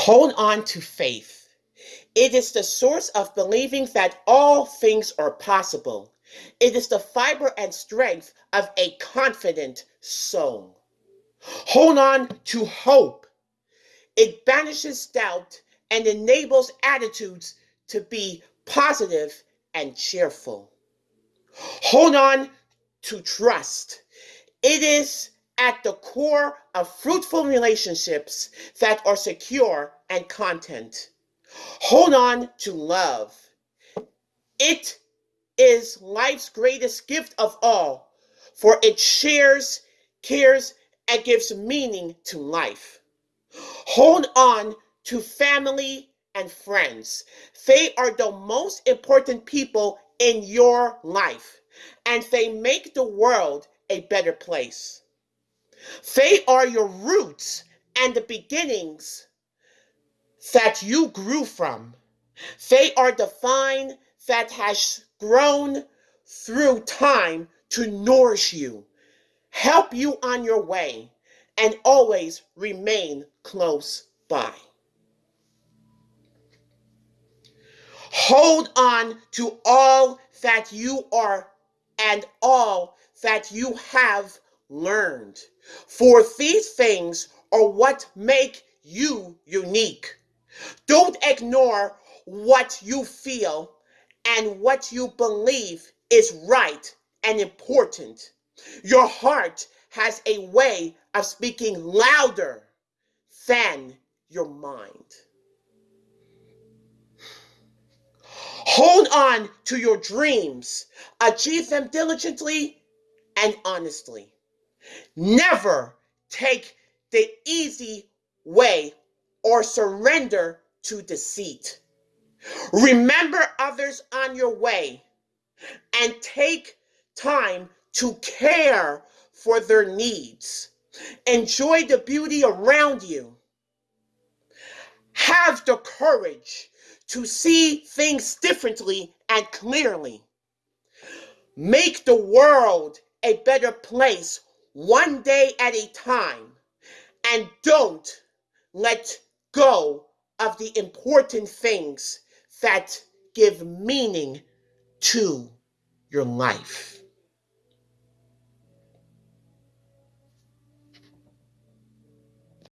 Hold on to faith. It is the source of believing that all things are possible. It is the fiber and strength of a confident soul. Hold on to hope. It banishes doubt and enables attitudes to be positive and cheerful. Hold on to trust. It is at the core of fruitful relationships that are secure and content. Hold on to love. It is life's greatest gift of all, for it shares, cares, and gives meaning to life. Hold on to family and friends. They are the most important people in your life, and they make the world a better place. They are your roots and the beginnings that you grew from. They are the vine that has grown through time to nourish you, help you on your way, and always remain close by. Hold on to all that you are and all that you have learned. For these things are what make you unique. Don't ignore what you feel and what you believe is right and important. Your heart has a way of speaking louder than your mind. Hold on to your dreams, achieve them diligently and honestly. Never take the easy way or surrender to deceit. Remember others on your way and take time to care for their needs. Enjoy the beauty around you. Have the courage to see things differently and clearly. Make the world a better place one day at a time. And don't let go of the important things that give meaning to your life.